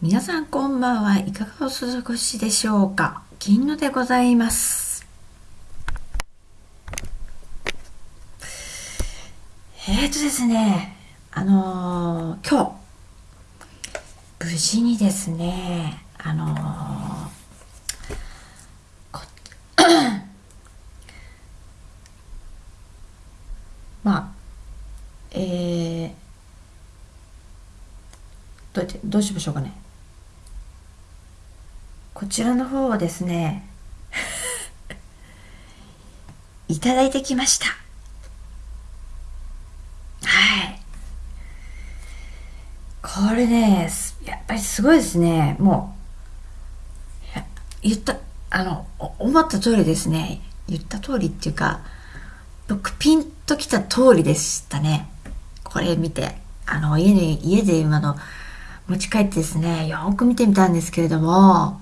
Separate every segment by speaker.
Speaker 1: 皆さんこんばんはいかがお過ごしでしょうか？銀のでございます。えーとですねあのー、今日無事にですねあのー、まあえー、どうやってどうしましょうかね。こちらの方はですね いただいてきました。はい。これねやっぱりすごいですね。もう言ったあの思った通りですね。言った通りっていうか僕ピンときた通りでしたね。これ見て。あの家に家で今の持ち帰ってですねよく見てみたんですけれども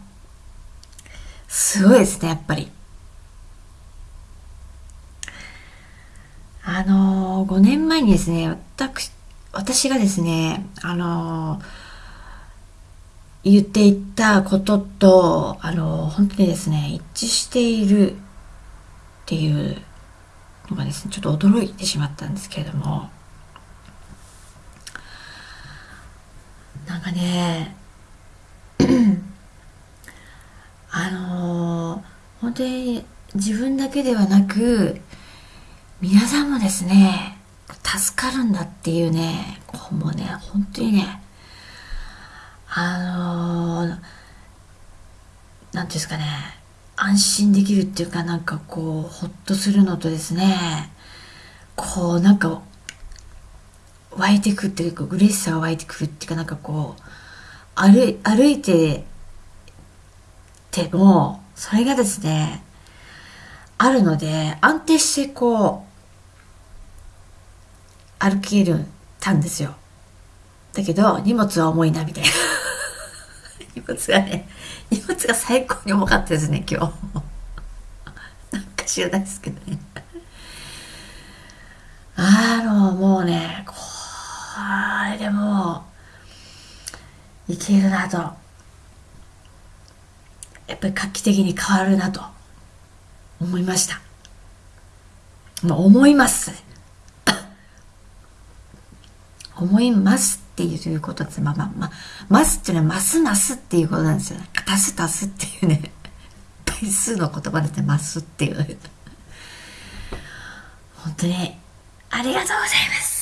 Speaker 1: すごいですね、やっぱり。あのー、5年前にですね、私、私がですね、あの、言っていたことと、あの、本当にですね、一致しているっていうのがですね、ちょっと驚いてしまったんですけれども、なんかね、あのー、本当に自分だけではなく皆さんもですね助かるんだっていうねこうもね本当にねあのー、なんていうんですかね安心できるっていうかなんかこうほっとするのとですねこうなんか湧いてくっていうか嬉しさが湧いてくるっていうかなんかこう歩歩いてても、それがですね、あるので、安定してこう、歩けるたんですよ。だけど、荷物は重いな、みたいな。荷物がね、荷物が最高に重かったですね、今日。なんか知らないですけどね。あの、もうね、これでもう、いけるなと。やっぱり画期的に変わるなと思いました。まあ、思います。思いますっていうことです。まあまあまあ、ますっていうのはますますっていうことなんですよ。足す足すっていうね、倍数の言葉でますっていう。本当にありがとうございます。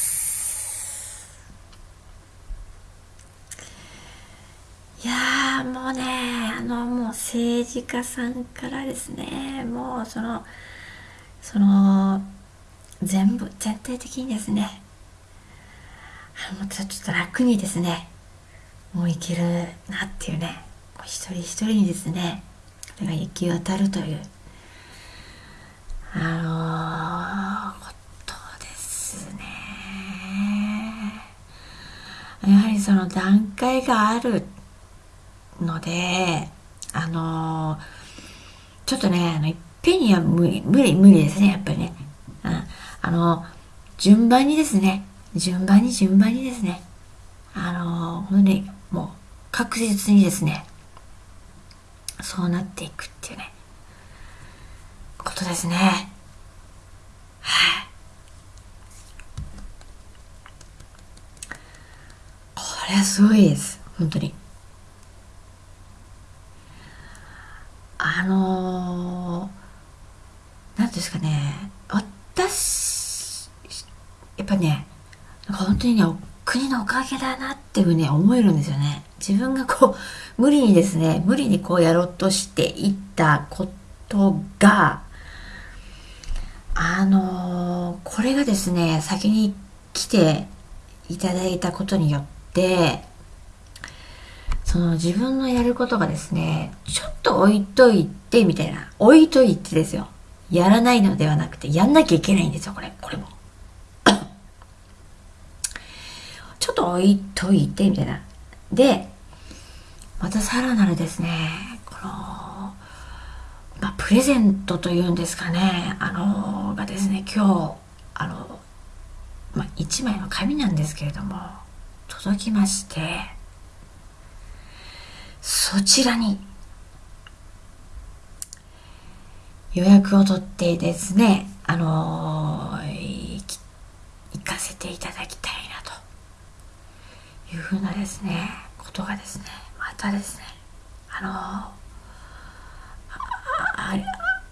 Speaker 1: いやもうねあのもう政治家さんからですねもうそのその全部全体的にですねもうちょっと楽にですねもういけるなっていうね一人一人にですねこれが行き渡るというあのー、ことですね。やはりその段階があるので、あのー、ちょっとね、あの、いっぺんには無理、無理、ですね、やっぱりね。うん。あの、順番にですね、順番に順番にですね、あのー、本当に、もう、確実にですね、そうなっていくっていうね、ことですね。はい、これはすごいです。本当に。あのー、なんですかね、私、やっぱね、なんか本当にね、国のおかげだなっていうふうに思えるんですよね。自分がこう、無理にですね、無理にこうやろうとしていったことが、あのー、これがですね、先に来ていただいたことによって、その自分のやることがですね、ちょっと置いといて、みたいな。置いといてですよ。やらないのではなくて、やんなきゃいけないんですよ、これ。これも。ちょっと置いといて、みたいな。で、またさらなるですね、この、まあ、プレゼントというんですかね、あの、がですね、今日、あの、まあ、1枚の紙なんですけれども、届きまして、そちらに予約を取ってですね、あのー、行かせていただきたいなというふうなですね、ことがですね、またですね、あのー、あり、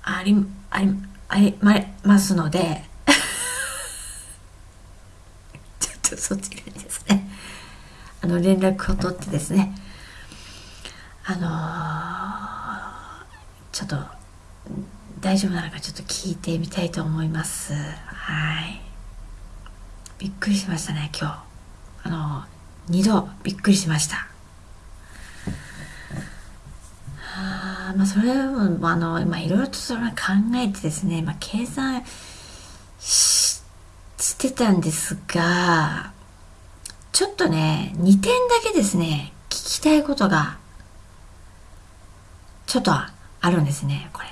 Speaker 1: あり、あり、ありますので ちょっとそちらにですね、あの、連絡を取ってですね、あのー、ちょっと大丈夫なのかちょっと聞いてみたいと思います。はい。びっくりしましたね今日。あの2度びっくりしました。あまあそれもあのまあいろいろとそれ考えてですね、まあ、計算してたんですがちょっとね2点だけですね聞きたいことがちょっとあるんですねこれ。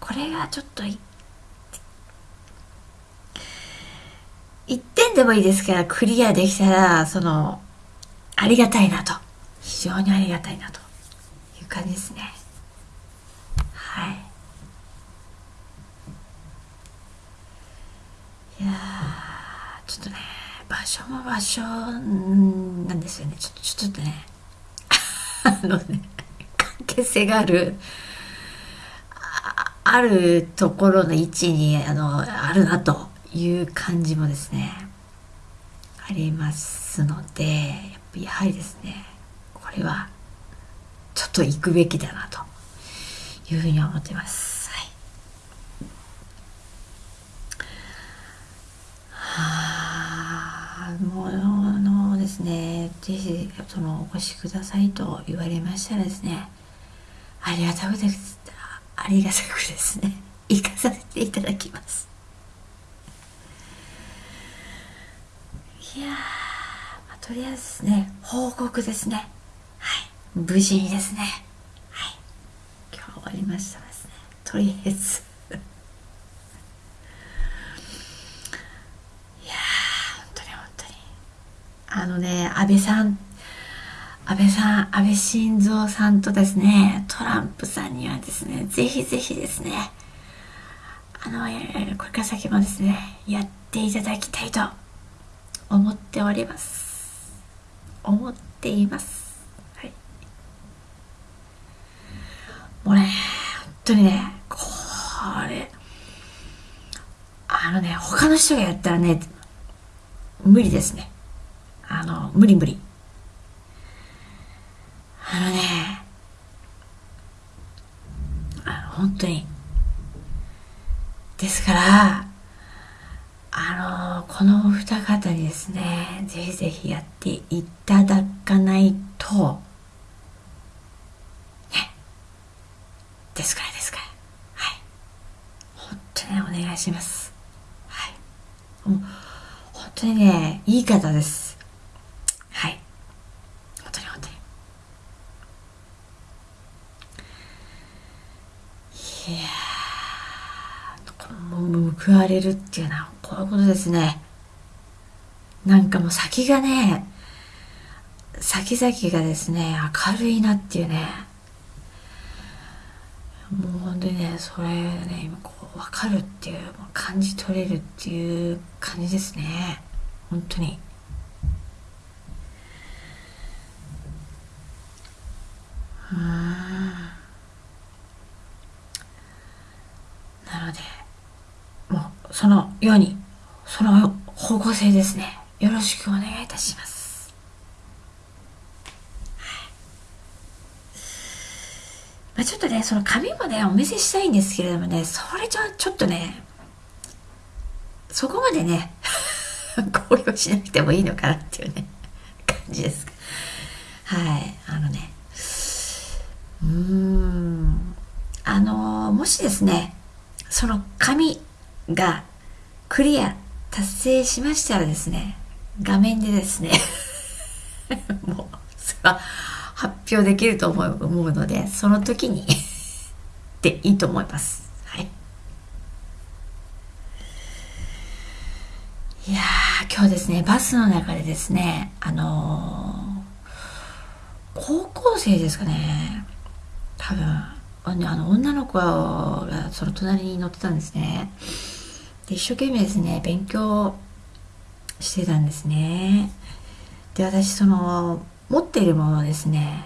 Speaker 1: これがちょっと1点でもいいですからクリアできたらそのありがたいなと。非常にありがたいなと。いう感じですね。はい。いやちょっとね場所も場所なんですよね。ちょっとちょっとね。あのね関係性があるあるところの位置にあのあるなという感じもですねありますのでややはりですねこれはちょっと行くべきだなというふうに思ってます。はい、はあもうあのですねぜひそのお越しくださいと言われましたらですねありがたくですありがたくですね行かさせていただきます。いや、とりあえずね報告ですね。はい。無事にですね。はい。今日終わりましたですね。とりあえず。いや本当に本当に。あのね安倍さん。安倍さん、安倍晋三さんとですね、トランプさんにはですね、ぜひぜひですね、あの、これから先もですね、やっていただきたいと思っております。思っています。はい。もうね、本当にね、これ、あのね、他の人がやったらね、無理ですね。あの、無理無理。あのね、あの、本当に。ですから、あの、このお二方にですね、ぜひぜひやっていただかないと、ね。ですからですから。はい。本当にお願いします。はい。もう、本当にね、いい方です。報われるっていうのはこういうことですね。なんかもう先がね先々がですね明るいなっていうね。もう本当にねそれね今こう分かるっていう感じ取れるっていう感じですね。本当に。うんなのでそのように、その方向性ですね。よろしくお願いいたします。まあ、ちょっとね、その紙もね、お見せしたいんですけれどもね、それじゃちょっとね、そこまでね、公表しなくてもいいのかなっていうね、感じです。はい、あのね、うーん、あの、もしですね、その紙がクリア達成しましたらですね、画面でですね もう、それは発表できると思うので、その時に でいいと思います。はい。いやー、今日ですね、バスの中でですね、あの高校生ですかね多分あの女の子がその隣に乗ってたんですねで一生懸命ですね勉強してたんですね。で私その持っているものですね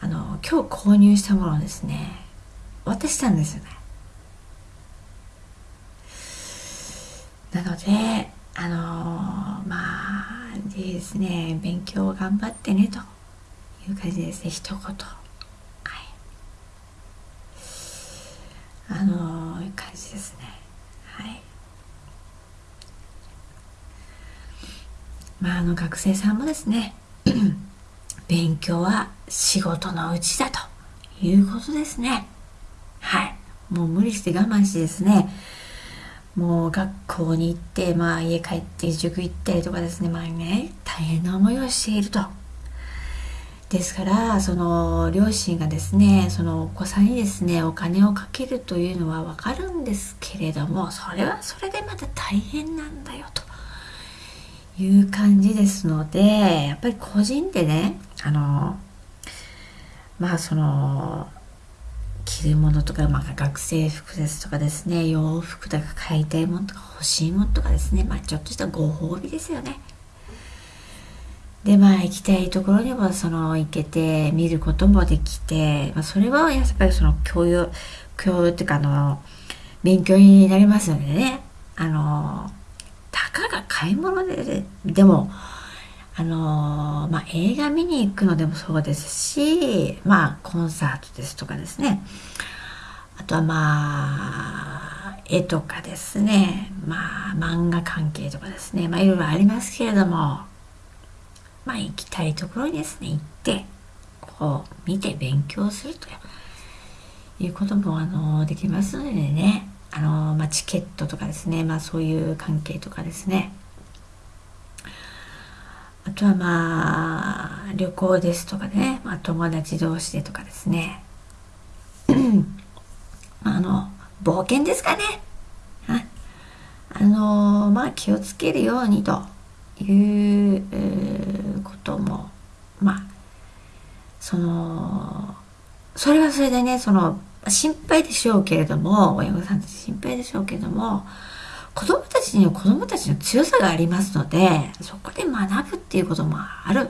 Speaker 1: あの今日購入したものですね渡したんですよね。なのであのまあですね勉強頑張ってねという感じですね一言。はい。あのいう感じですねはいまああの学生さんもですね 勉強は仕事のうちだということですね。はい。もう無理して我慢してですねもう学校に行って、まあ家帰って塾行ったりとかですね、まあね、大変な思いをしていると。ですから、その両親がですね、そのお子さんにですね、お金をかけるというのはわかるんですけれども、それはそれでまた大変なんだよと。いう感じですので、やっぱり個人でね、あの、まあその、着るものとか、まあ、学生服ですとかですね洋服とか買いたいものとか欲しいものとかですねまあちょっとしたご褒美ですよね。でまあ行きたいところにもその行けて見ることもできて、まあ、それはやっぱりその教養教養っていうかあの勉強になりますのでね。あのたかが買い物ででもあのまあ、映画見に行くのでもそうですし、まあ、コンサートですとかですね。あとはまあ、絵とかですね。まあ、漫画関係とかですね。まあ、いろいろありますけれども、まあ、行きたいところにですね、行って、こう、見て勉強するということも、あの、できますのでね。あの、まあ、チケットとかですね。まあ、そういう関係とかですね。あとはまあ旅行ですとかね、まあ、友達同士でとかですね あの冒険ですかねあのまあ気をつけるようにという、こともまあそのそれはそれでねその心配でしょうけれども親御さんたち心配でしょうけれども子供たちには子供たちの強さがありますのでそこで学ぶっていうこともある。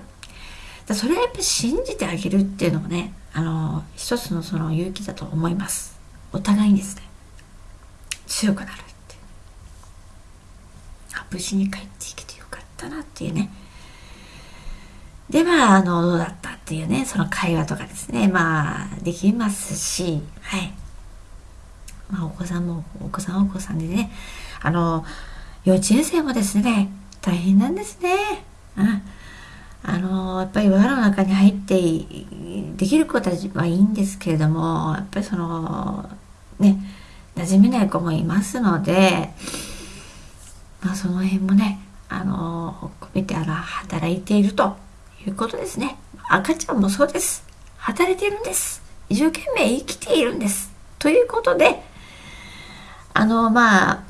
Speaker 1: だそれはやっぱり信じてあげるっていうのもねあの一つのその勇気だと思います。お互いにですね強くなるって無事に帰っていけてよかったなっていうね。でまああのどうだった？っていうねその会話とかですね。まあできますし。はい。まあお子さんもお子さんはお子さんでね。あの幼稚園生もですね大変なんですね。うん。あのやっぱり輪の中に入ってできる子たちはいいんですけれどもやっぱりそのね馴染めない子もいますのでまあその辺もねあの込めてあら働いているということですね。赤ちゃんもそうです。働いているんです。一生懸命生きているんです。ということであのまあ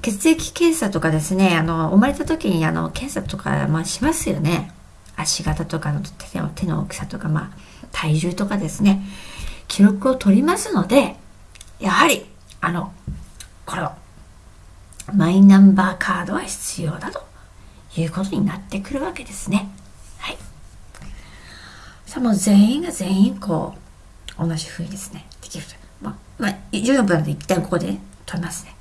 Speaker 1: 血液検査とかですねあの生まれた時にあの検査とか、まあ、しますよね。足型とかの手の手の大きさとか、まあ、体重とかですね。記録を取りますのでやはりあのこれをマイナンバーカードは必要だということになってくるわけですね。はい。さあもう全員が全員こう同じ風にですねできる。まあ、まあ、14分なので一旦ここで、ね、取りますね。